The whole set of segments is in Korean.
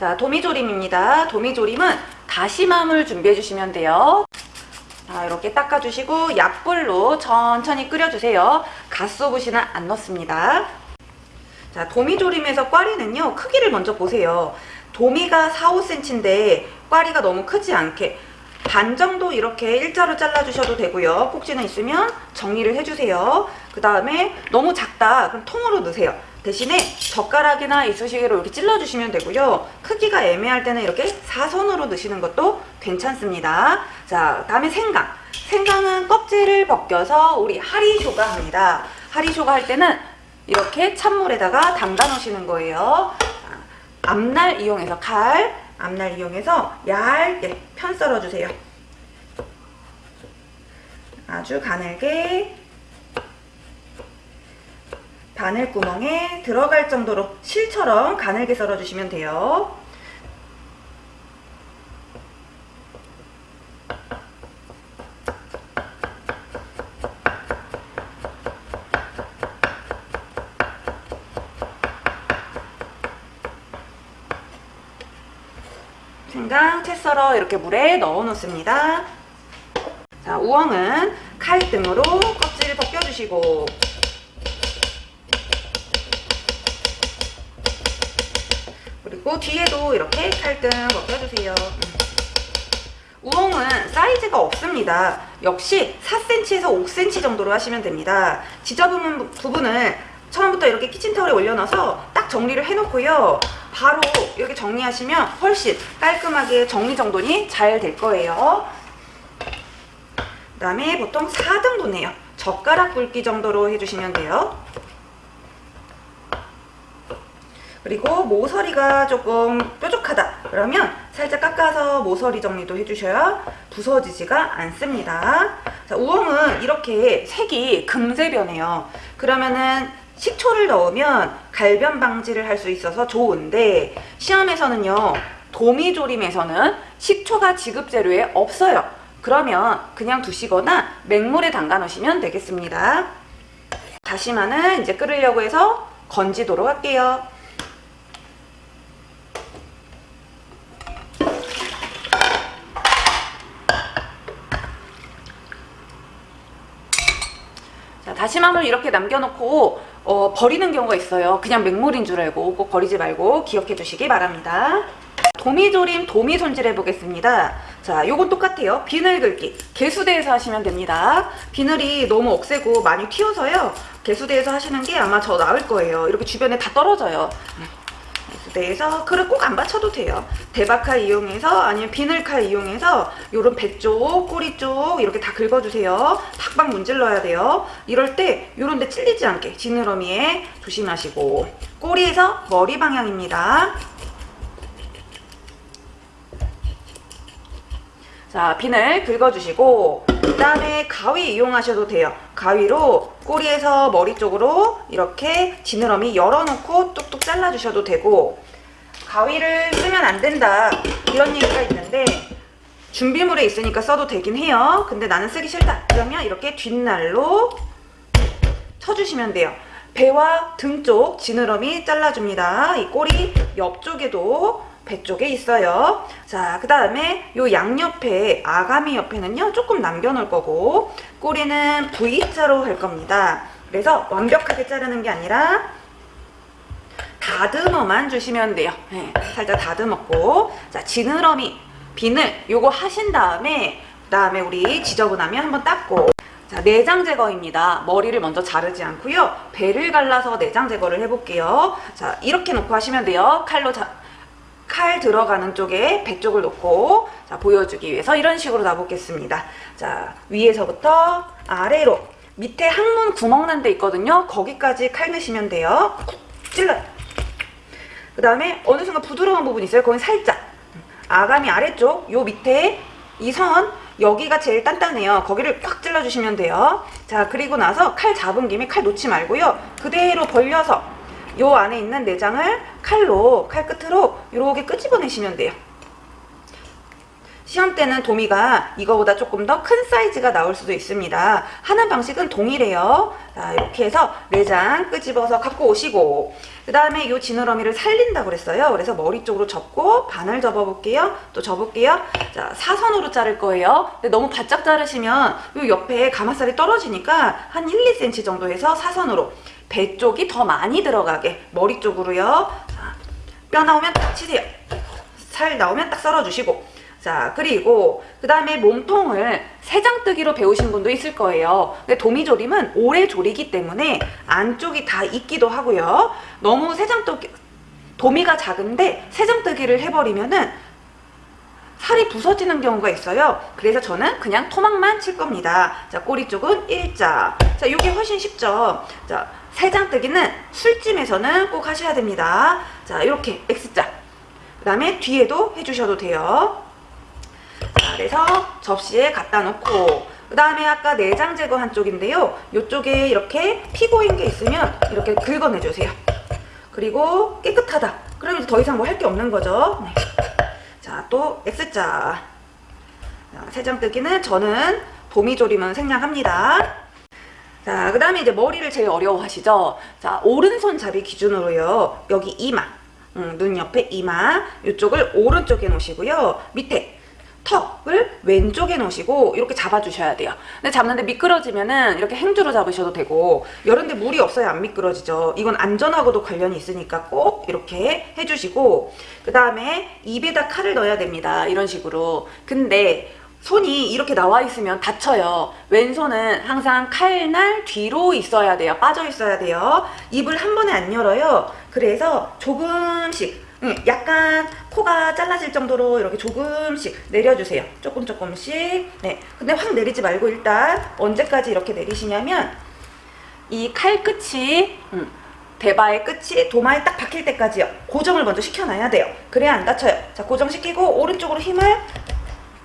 자, 도미조림입니다. 도미조림은 다시마물 준비해 주시면 돼요. 자, 이렇게 닦아주시고 약불로 천천히 끓여주세요. 갓소부시는 안 넣습니다. 자, 도미조림에서 꽈리는요, 크기를 먼저 보세요. 도미가 4, 5cm인데 꽈리가 너무 크지 않게 반 정도 이렇게 일자로 잘라주셔도 되고요. 꼭지는 있으면 정리를 해주세요. 그 다음에 너무 작다. 그럼 통으로 넣으세요. 대신에 젓가락이나 이쑤시개로 이렇게 찔러주시면 되고요. 크기가 애매할 때는 이렇게 사선으로 넣으시는 것도 괜찮습니다. 자, 다음에 생강. 생강은 껍질을 벗겨서 우리 하리쇼가 합니다. 하리쇼가 할 때는 이렇게 찬물에다가 담가 놓으시는 거예요. 앞날 이용해서 칼, 앞날 이용해서 얇게 편 썰어주세요. 아주 가늘게 바늘구멍에 들어갈 정도로 실처럼 가늘게 썰어주시면 돼요. 생강 채 썰어 이렇게 물에 넣어 놓습니다. 자, 우엉은 칼등으로 껍질을 벗겨주시고 그리고 뒤에도 이렇게 칼등 벗겨주세요. 음. 우엉은 사이즈가 없습니다. 역시 4cm에서 5cm 정도로 하시면 됩니다. 지저분한 부분을 처음부터 이렇게 키친타올에 올려놔서 딱 정리를 해놓고요. 바로 이렇게 정리하시면 훨씬 깔끔하게 정리정돈이 잘 될 거예요. 그 다음에 보통 4등분해요. 젓가락 굵기 정도로 해주시면 돼요. 그리고 모서리가 조금 뾰족하다 그러면 살짝 깎아서 모서리 정리도 해주셔야 부서지지가 않습니다. 자, 우엉은 이렇게 색이 금세 변해요. 그러면은 식초를 넣으면 갈변 방지를 할 수 있어서 좋은데 시험에서는요 도미조림에서는 식초가 지급재료에 없어요. 그러면 그냥 두시거나 맹물에 담가 놓으시면 되겠습니다. 다시마는 이제 끓으려고 해서 건지도록 할게요. 다시마물 이렇게 남겨놓고 어, 버리는 경우가 있어요. 그냥 맹물인 줄 알고 꼭 버리지 말고 기억해 주시기 바랍니다. 도미조림 도미 손질해 보겠습니다. 자, 요건 똑같아요. 비늘 긁기. 개수대에서 하시면 됩니다. 비늘이 너무 억세고 많이 튀어서요. 개수대에서 하시는 게 아마 더 나을 거예요. 이렇게 주변에 다 떨어져요. 개수대에서 그릇 꼭 안 받쳐도 돼요. 대박칼 이용해서 아니면 비늘칼 이용해서 요런 배 쪽, 꼬리 쪽 이렇게 다 긁어주세요. 팍팍 문질러야 돼요. 이럴 때 요런 데 찔리지 않게 지느러미에 조심하시고 꼬리에서 머리 방향입니다. 자, 비늘 긁어주시고 그 다음에 가위 이용하셔도 돼요. 가위로 꼬리에서 머리 쪽으로 이렇게 지느러미 열어놓고 뚝뚝 잘라주셔도 되고 가위를 쓰면 안 된다 이런 얘기가 있는데 준비물에 있으니까 써도 되긴 해요. 근데 나는 쓰기 싫다. 그러면 이렇게 뒷날로 쳐주시면 돼요. 배와 등 쪽 지느러미 잘라줍니다. 이 꼬리 옆쪽에도 배 쪽에 있어요. 자, 그 다음에 요 양옆에 아가미 옆에는요 조금 남겨놓을 거고 꼬리는 V자로 할 겁니다. 그래서 완벽하게 자르는 게 아니라 다듬어만 주시면 돼요. 네, 살짝 다듬었고 자 지느러미 비늘 요거 하신 다음에 그 다음에 우리 지저분하면 한번 닦고 자 내장 제거입니다. 머리를 먼저 자르지 않고요. 배를 갈라서 내장 제거를 해볼게요. 자 이렇게 놓고 하시면 돼요. 칼로 자, 칼 들어가는 쪽에 배 쪽을 놓고 자 보여주기 위해서 이런 식으로 놔보겠습니다. 자 위에서부터 아래로 밑에 항문 구멍 난 데 있거든요. 거기까지 칼 넣으시면 돼요. 찔러요. 그 다음에 어느 순간 부드러운 부분 있어요. 거기 살짝 아가미 아래쪽 요 밑에 이 선 여기가 제일 단단해요. 거기를 꽉 찔러주시면 돼요. 자 그리고 나서 칼 잡은 김에 칼 놓지 말고요. 그대로 벌려서 요 안에 있는 내장을 칼로 칼 끝으로 이렇게 끄집어내시면 돼요. 시험 때는 도미가 이거보다 조금 더 큰 사이즈가 나올 수도 있습니다. 하는 방식은 동일해요. 자, 이렇게 해서 내장 끄집어서 갖고 오시고 그 다음에 이 지느러미를 살린다고 그랬어요. 그래서 머리 쪽으로 접고 반을 접어볼게요. 또 접을게요. 자, 사선으로 자를 거예요. 근데 너무 바짝 자르시면 이 옆에 가마살이 떨어지니까 한 1, 2cm 정도 해서 사선으로 배 쪽이 더 많이 들어가게 머리 쪽으로요. 자, 뼈 나오면 딱 치세요. 살 나오면 딱 썰어주시고 자 그리고 그 다음에 몸통을 세장뜨기로 배우신 분도 있을 거예요. 근데 도미조림은 오래 조리기 때문에 안쪽이 다 익기도 하고요. 너무 세장뜨기 도미가 작은데 세장뜨기를 해버리면은 살이 부서지는 경우가 있어요. 그래서 저는 그냥 토막만 칠 겁니다. 자 꼬리 쪽은 일자. 자 이게 훨씬 쉽죠? 자 세장뜨기는 술찜에서는 꼭 하셔야 됩니다. 자 이렇게 X자. 그 다음에 뒤에도 해주셔도 돼요 자, 그래서 접시에 갖다 놓고 그 다음에 아까 내장 제거한 쪽인데요. 이쪽에 이렇게 피 고인 게 있으면 이렇게 긁어내주세요. 그리고 깨끗하다. 이제 더 이상 뭐 할 게 없는 거죠. 네. 자, 또 X자. 자, 세장 뜨기는 저는 도미조림은 생략합니다. 자, 그 다음에 이제 머리를 제일 어려워하시죠? 자, 오른손 잡이 기준으로요. 여기 이마, 음, 눈 옆에 이마, 이쪽을 오른쪽에 놓으시고요. 밑에 턱을 왼쪽에 놓으시고 이렇게 잡아주셔야 돼요. 근데 잡는데 미끄러지면은 이렇게 행주로 잡으셔도 되고 이런데 물이 없어야 안 미끄러지죠. 이건 안전하고도 관련이 있으니까 꼭 이렇게 해주시고 그 다음에 입에다 칼을 넣어야 됩니다. 이런 식으로. 근데 손이 이렇게 나와 있으면 다쳐요. 왼손은 항상 칼날 뒤로 있어야 돼요. 빠져 있어야 돼요. 입을 한 번에 안 열어요. 그래서 조금씩 응, 약간 코가 잘라질 정도로 이렇게 조금씩 내려주세요. 조금 조금씩. 네. 근데 확 내리지 말고 일단 언제까지 이렇게 내리시냐면 이 칼 끝이 음, 대바의 끝이 도마에 딱 박힐 때까지요. 고정을 먼저 시켜놔야 돼요. 그래야 안 다쳐요. 자, 고정시키고 오른쪽으로 힘을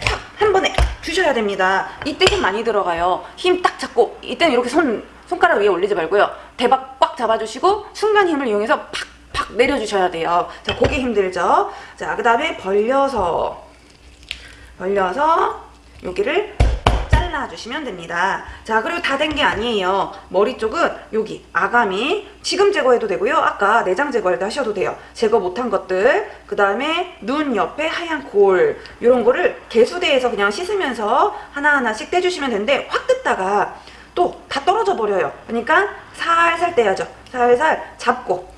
확 한 번에 주셔야 됩니다. 이때 힘 많이 들어가요. 힘 딱 잡고 이때는 이렇게 손 손가락 위에 올리지 말고요. 대박 꽉 잡아주시고 순간 힘을 이용해서 팍 팍 내려주셔야 돼요. 자, 고개 힘들죠? 자, 그 다음에 벌려서, 벌려서 여기를 잘라주시면 됩니다. 자, 그리고 다 된 게 아니에요. 머리 쪽은 여기 아가미 지금 제거해도 되고요. 아까 내장 제거할 때 하셔도 돼요. 제거 못한 것들, 그 다음에 눈 옆에 하얀 골 이런 거를 개수대에서 그냥 씻으면서 하나하나씩 떼주시면 되는데 확 뜯다가 또 다 떨어져 버려요. 그러니까 살살 떼야죠. 살살 잡고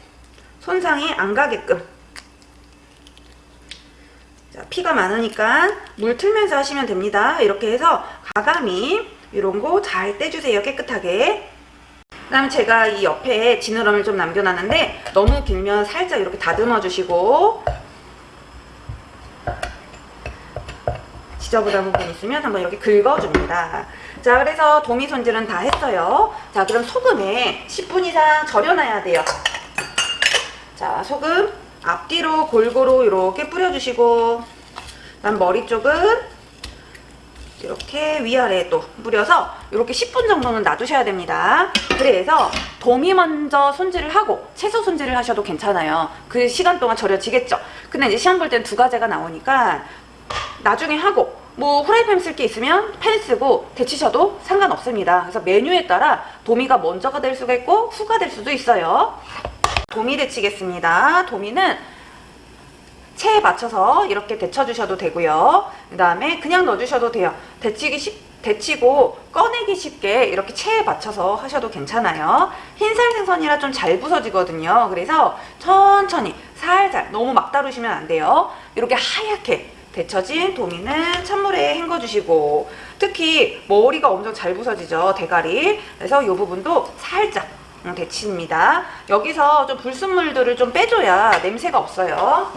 손상이 안 가게끔 자, 피가 많으니까 물 틀면서 하시면 됩니다. 이렇게 해서 가감이 이런 거 잘 떼주세요. 깨끗하게. 그 다음에 제가 이 옆에 지느러미를 좀 남겨놨는데 너무 길면 살짝 이렇게 다듬어 주시고 지저분한 부분 있으면 한번 이렇게 긁어줍니다. 자 그래서 도미 손질은 다 했어요. 자 그럼 소금에 10분 이상 절여놔야 돼요. 자 소금 앞뒤로 골고루 이렇게 뿌려주시고 그다음 머리 쪽은 이렇게 위아래에 또 뿌려서 이렇게 10분 정도는 놔두셔야 됩니다. 그래서 도미 먼저 손질을 하고 채소 손질을 하셔도 괜찮아요. 그 시간 동안 절여지겠죠. 근데 이제 시험 볼 땐 두 가지가 나오니까 나중에 하고 뭐 후라이팬 쓸 게 있으면 팬 쓰고 데치셔도 상관없습니다. 그래서 메뉴에 따라 도미가 먼저가 될 수가 있고 후가 될 수도 있어요. 도미 데치겠습니다. 도미는 체에 맞춰서 이렇게 데쳐주셔도 되고요. 그 다음에 그냥 넣어주셔도 돼요. 데치기 쉽, 데치고 꺼내기 쉽게 이렇게 체에 맞춰서 하셔도 괜찮아요. 흰살 생선이라 좀 잘 부서지거든요. 그래서 천천히 살살 너무 막 다루시면 안 돼요. 이렇게 하얗게 데쳐진 도미는 찬물에 헹궈주시고 특히 머리가 엄청 잘 부서지죠. 대가리. 그래서 이 부분도 살짝 음, 데칩니다. 여기서 좀 불순물들을 좀 빼줘야 냄새가 없어요.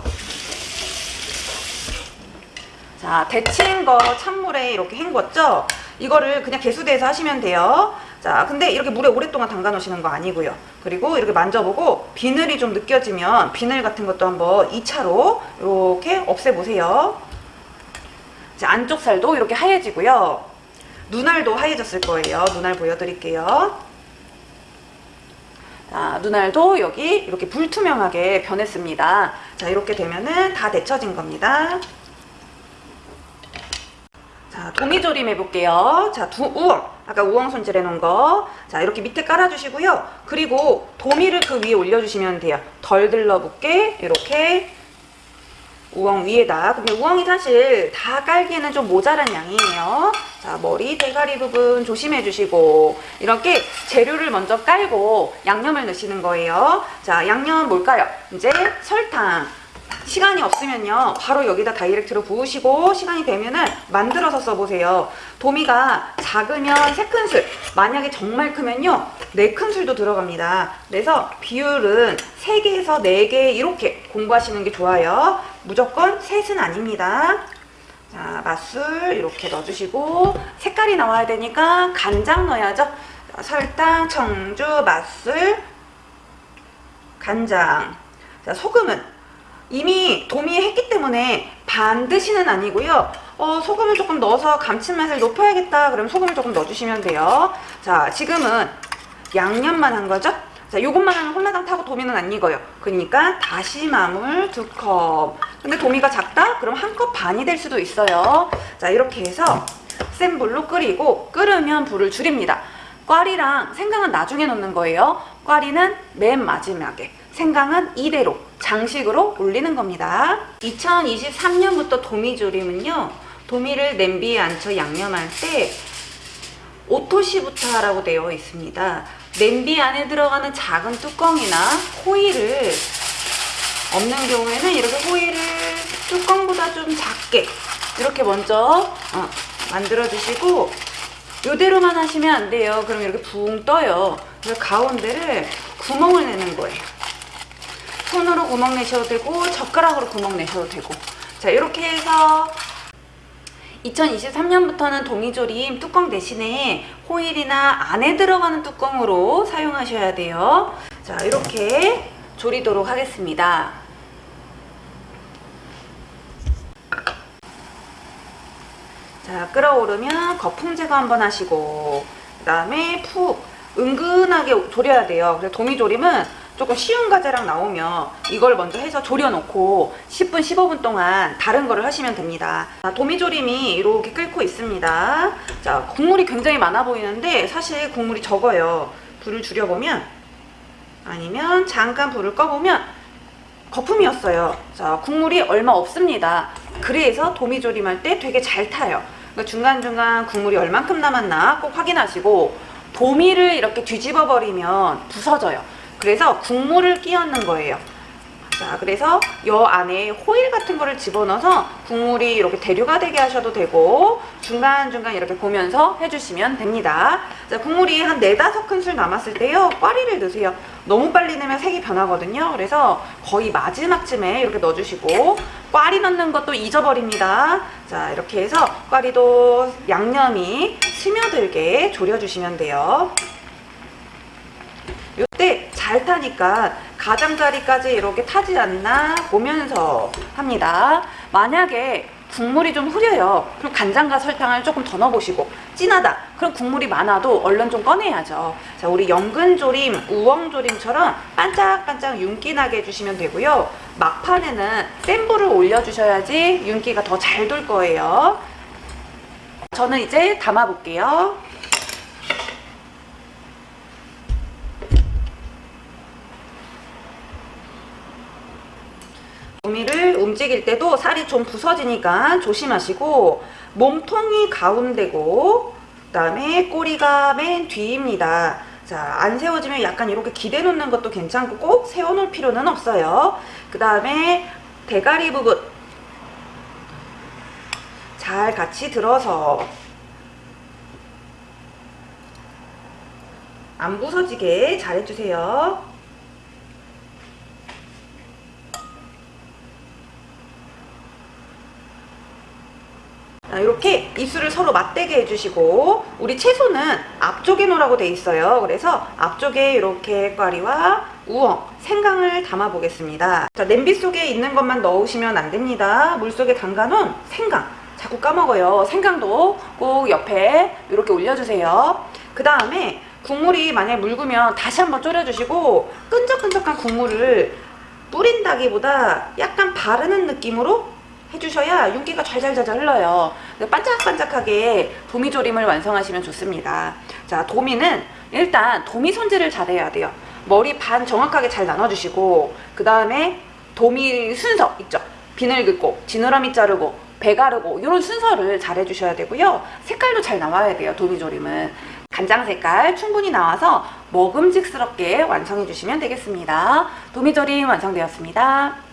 자, 데친 거 찬물에 이렇게 헹궜죠? 이거를 그냥 개수대에서 하시면 돼요. 자, 근데 이렇게 물에 오랫동안 담가 놓으시는 거 아니고요. 그리고 이렇게 만져보고 비늘이 좀 느껴지면 비늘 같은 것도 한번 2차로 이렇게 없애보세요. 자, 안쪽 살도 이렇게 하얘지고요. 눈알도 하얘졌을 거예요. 눈알 보여드릴게요. 자, 눈알도 여기 이렇게 불투명하게 변했습니다. 자, 이렇게 되면은 다 데쳐진 겁니다. 자, 도미조림 해볼게요. 자, 두, 우엉. 아까 우엉 손질해 놓은 거. 자, 이렇게 밑에 깔아주시고요. 그리고 도미를 그 위에 올려주시면 돼요. 덜 들러붙게, 이렇게. 우엉 위에다. 근데 우엉이 사실 다 깔기에는 좀 모자란 양이에요. 자, 머리, 대가리 부분 조심해 주시고, 이렇게 재료를 먼저 깔고 양념을 넣으시는 거예요. 자, 양념 뭘까요? 이제 설탕. 시간이 없으면요. 바로 여기다 다이렉트로 부으시고 시간이 되면은 만들어서 써보세요. 도미가 작으면 3큰술. 만약에 정말 크면요. 4큰술도 들어갑니다. 그래서 비율은 3개에서 4개 이렇게 공부하시는 게 좋아요. 무조건 셋은 아닙니다. 자 맛술 이렇게 넣어주시고 색깔이 나와야 되니까 간장 넣어야죠. 자, 설탕, 청주, 맛술 간장 자 소금은 이미 도미했기 때문에 반드시는 아니고요. 어, 소금을 조금 넣어서 감칠맛을 높여야겠다. 그럼 소금을 조금 넣어주시면 돼요. 자, 지금은 양념만 한 거죠? 자, 요것만 하면 홀라당 타고 도미는 안 익어요. 그러니까 다시마물 두 컵. 근데 도미가 작다? 그럼 한 컵 반이 될 수도 있어요. 자, 이렇게 해서 센 불로 끓이고 끓으면 불을 줄입니다. 꽈리랑 생강은 나중에 넣는 거예요. 꽈리는 맨 마지막에. 생강은 이대로 장식으로 올리는 겁니다. 2023년부터 도미조림은요. 도미를 냄비에 앉혀 양념할 때 오토시부터 하라고 되어 있습니다. 냄비 안에 들어가는 작은 뚜껑이나 호일을 없는 경우에는 이렇게 호일을 뚜껑보다 좀 작게 이렇게 먼저 어, 만들어 주시고 이대로만 하시면 안 돼요. 그럼 이렇게 붕 떠요. 그래서 가운데를 구멍을 내는 거예요. 손으로 구멍 내셔도 되고 젓가락으로 구멍 내셔도 되고 자 이렇게 해서 2023년부터는 동이조림 뚜껑 대신에 호일이나 안에 들어가는 뚜껑으로 사용하셔야 돼요 자 이렇게 조리도록 하겠습니다 자 끓어오르면 거품 제거 한번 하시고 그 다음에 푹 은근하게 졸여야 돼요. 그래서 도미조림은 조금 쉬운 과제랑 나오면 이걸 먼저 해서 졸여놓고 10분 15분 동안 다른 거를 하시면 됩니다. 자, 도미조림이 이렇게 끓고 있습니다. 자 국물이 굉장히 많아 보이는데 사실 국물이 적어요. 불을 줄여보면 아니면 잠깐 불을 꺼보면 거품이었어요. 자 국물이 얼마 없습니다. 그래서 도미조림 할 때 되게 잘 타요 그러니까 중간중간 국물이 얼만큼 남았나 꼭 확인하시고 도미를 이렇게 뒤집어 버리면 부서져요 그래서 국물을 끼얹는 거예요. 자, 그래서 요 안에 호일 같은 거를 집어넣어서 국물이 이렇게 대류가 되게 하셔도 되고 중간중간 이렇게 보면서 해주시면 됩니다. 자, 국물이 한 4, 5큰술 남았을 때요. 꽈리를 넣으세요. 너무 빨리 넣으면 색이 변하거든요. 그래서 거의 마지막쯤에 이렇게 넣어주시고 꽈리 넣는 것도 잊어버립니다. 자, 이렇게 해서 꽈리도 양념이 스며들게 졸여주시면 돼요. 이때 잘 타니까 가장자리까지 이렇게 타지 않나 보면서 합니다. 만약에 국물이 좀 흐려요. 그럼 간장과 설탕을 조금 더 넣어보시고 진하다. 그럼 국물이 많아도 얼른 좀 꺼내야죠. 자, 우리 연근조림, 우엉조림처럼 반짝반짝 윤기 나게 해주시면 되고요. 막판에는 센 불을 올려주셔야지 윤기가 더 잘 돌 거예요. 저는 이제 담아볼게요. 도미를 움직일 때도 살이 좀 부서지니까 조심하시고 몸통이 가운데고 그 다음에 꼬리가 맨 뒤입니다. 자, 안 세워지면 약간 이렇게 기대 놓는 것도 괜찮고 꼭 세워놓을 필요는 없어요. 그 다음에 대가리 부분 잘 같이 들어서 안 부서지게 잘 해주세요. 이렇게 입술을 서로 맞대게 해주시고 우리 채소는 앞쪽에 놓으라고 돼 있어요. 그래서 앞쪽에 이렇게 꽈리와 우엉, 생강을 담아 보겠습니다. 자, 냄비 속에 있는 것만 넣으시면 안 됩니다. 물 속에 담가놓은 생강 자꾸 까먹어요. 생강도 꼭 옆에 이렇게 올려주세요. 그 다음에 국물이 만약에 묽으면 다시 한번 졸여주시고 끈적끈적한 국물을 뿌린다기보다 약간 바르는 느낌으로 해주셔야 윤기가 잘잘잘잘 흘러요. 반짝반짝하게 도미조림을 완성하시면 좋습니다. 자, 도미는 일단 도미 손질을 잘해야 돼요. 머리 반 정확하게 잘 나눠주시고 그 다음에 도미 순서 있죠. 비늘 긋고 지느러미 자르고 배 가르고 이런 순서를 잘 해주셔야 되고요. 색깔도 잘 나와야 돼요. 도미조림은 간장 색깔 충분히 나와서 먹음직스럽게 완성해 주시면 되겠습니다. 도미조림 완성되었습니다.